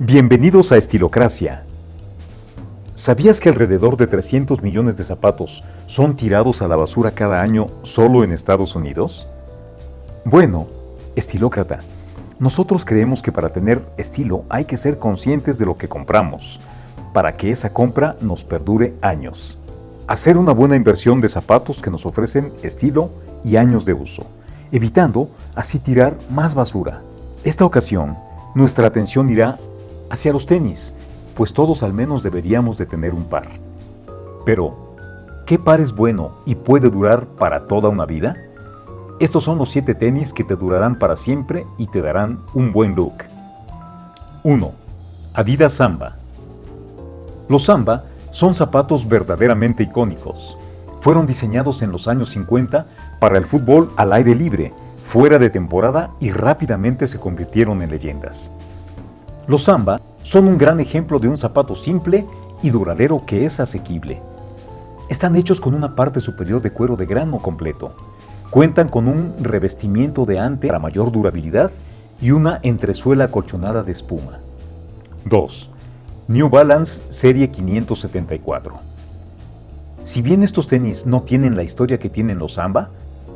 Bienvenidos a Estilocracia. ¿Sabías que alrededor de 300 millones de zapatos son tirados a la basura cada año solo en Estados Unidos? Bueno, estilócrata, nosotros creemos que para tener estilo hay que ser conscientes de lo que compramos, para que esa compra nos perdure años. Hacer una buena inversión de zapatos que nos ofrecen estilo y años de uso, evitando así tirar más basura. Esta ocasión, nuestra atención irá hacia los tenis, pues todos al menos deberíamos de tener un par. Pero, ¿qué par es bueno y puede durar para toda una vida? Estos son los 7 tenis que te durarán para siempre y te darán un buen look. 1. Adidas Samba. Los Samba son zapatos verdaderamente icónicos. Fueron diseñados en los años 50 para el fútbol al aire libre, fuera de temporada y rápidamente se convirtieron en leyendas. Los Samba son un gran ejemplo de un zapato simple y duradero que es asequible. Están hechos con una parte superior de cuero de grano completo. Cuentan con un revestimiento de ante para mayor durabilidad y una entresuela colchonada de espuma. 2. New Balance Serie 574 Si bien estos tenis no tienen la historia que tienen los Samba,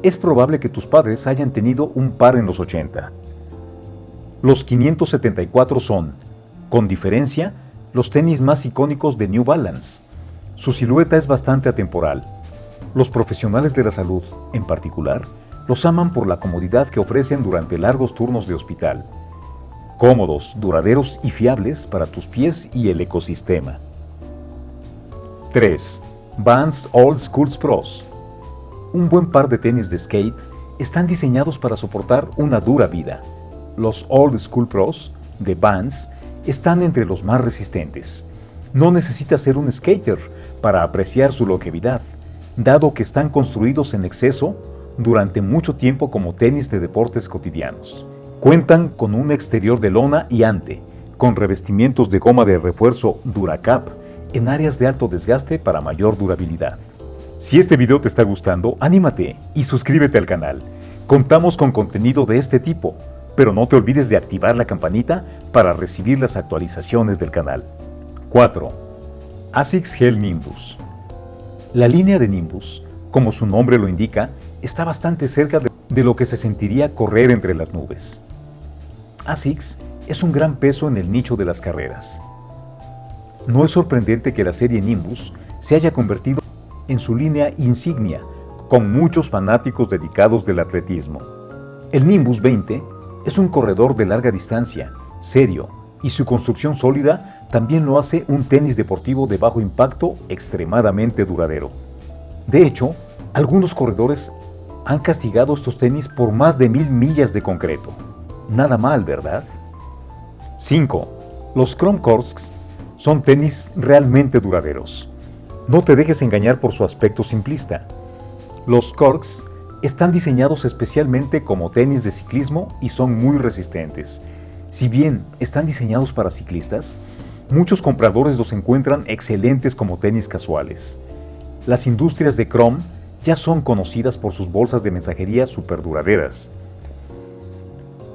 es probable que tus padres hayan tenido un par en los 80. Los 574 son, con diferencia, los tenis más icónicos de New Balance. Su silueta es bastante atemporal. Los profesionales de la salud, en particular, los aman por la comodidad que ofrecen durante largos turnos de hospital. Cómodos, duraderos y fiables para tus pies y el ecosistema. 3. Vans Old Schools Pros. Un buen par de tenis de skate están diseñados para soportar una dura vida los Old School Pros de Vans están entre los más resistentes. No necesita ser un skater para apreciar su longevidad, dado que están construidos en exceso durante mucho tiempo como tenis de deportes cotidianos. Cuentan con un exterior de lona y ante, con revestimientos de goma de refuerzo Duracap en áreas de alto desgaste para mayor durabilidad. Si este video te está gustando, anímate y suscríbete al canal. Contamos con contenido de este tipo, pero no te olvides de activar la campanita para recibir las actualizaciones del canal. 4. ASICS Gel Nimbus La línea de Nimbus, como su nombre lo indica, está bastante cerca de lo que se sentiría correr entre las nubes. ASICS es un gran peso en el nicho de las carreras. No es sorprendente que la serie Nimbus se haya convertido en su línea insignia, con muchos fanáticos dedicados del atletismo. El Nimbus 20 es un corredor de larga distancia, serio, y su construcción sólida también lo hace un tenis deportivo de bajo impacto extremadamente duradero. De hecho, algunos corredores han castigado estos tenis por más de mil millas de concreto. Nada mal, ¿verdad? 5. Los Chrome son tenis realmente duraderos. No te dejes engañar por su aspecto simplista. Los Corks están diseñados especialmente como tenis de ciclismo y son muy resistentes. Si bien están diseñados para ciclistas, muchos compradores los encuentran excelentes como tenis casuales. Las industrias de Chrome ya son conocidas por sus bolsas de mensajería duraderas.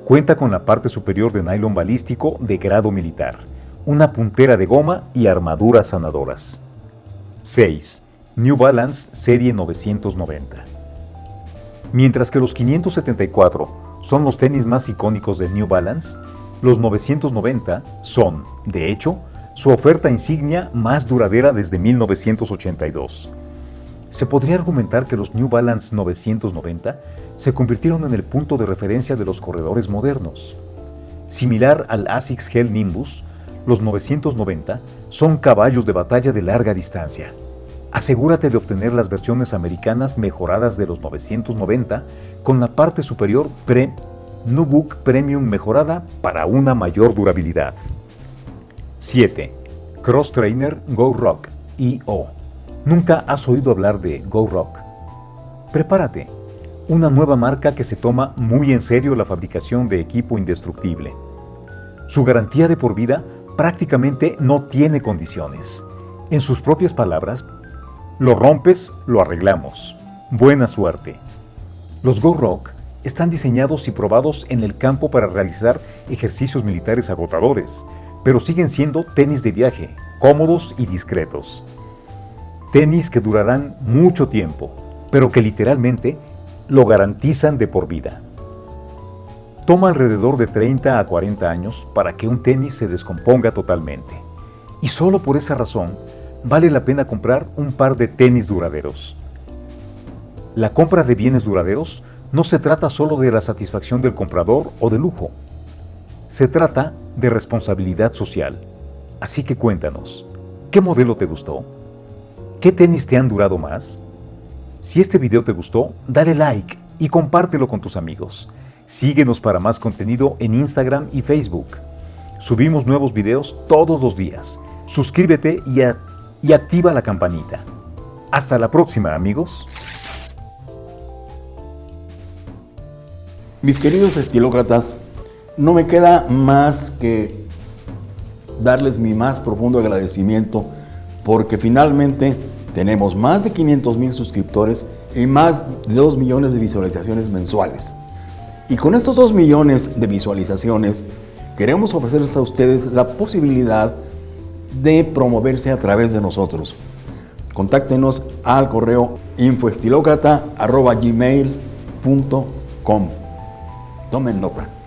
Cuenta con la parte superior de nylon balístico de grado militar, una puntera de goma y armaduras sanadoras. 6. New Balance Serie 990 Mientras que los 574 son los tenis más icónicos de New Balance, los 990 son, de hecho, su oferta insignia más duradera desde 1982. Se podría argumentar que los New Balance 990 se convirtieron en el punto de referencia de los corredores modernos. Similar al ASICS Gel Nimbus, los 990 son caballos de batalla de larga distancia asegúrate de obtener las versiones americanas mejoradas de los 990 con la parte superior Pre Nubook Premium mejorada para una mayor durabilidad. 7. Cross Trainer Go Rock IO. ¿Nunca has oído hablar de Go Rock? Prepárate, una nueva marca que se toma muy en serio la fabricación de equipo indestructible. Su garantía de por vida prácticamente no tiene condiciones. En sus propias palabras, lo rompes, lo arreglamos. Buena suerte. Los Go Rock están diseñados y probados en el campo para realizar ejercicios militares agotadores, pero siguen siendo tenis de viaje, cómodos y discretos. Tenis que durarán mucho tiempo, pero que literalmente lo garantizan de por vida. Toma alrededor de 30 a 40 años para que un tenis se descomponga totalmente. Y solo por esa razón vale la pena comprar un par de tenis duraderos. La compra de bienes duraderos no se trata solo de la satisfacción del comprador o de lujo. Se trata de responsabilidad social. Así que cuéntanos, ¿qué modelo te gustó? ¿Qué tenis te han durado más? Si este video te gustó, dale like y compártelo con tus amigos. Síguenos para más contenido en Instagram y Facebook. Subimos nuevos videos todos los días. Suscríbete y, y activa la campanita. Hasta la próxima, amigos. Mis queridos estilócratas, no me queda más que darles mi más profundo agradecimiento porque finalmente tenemos más de 500 mil suscriptores y más de 2 millones de visualizaciones mensuales. Y con estos 2 millones de visualizaciones queremos ofrecerles a ustedes la posibilidad de promoverse a través de nosotros. Contáctenos al correo infoestilocrata.gmail.com Tomen nota.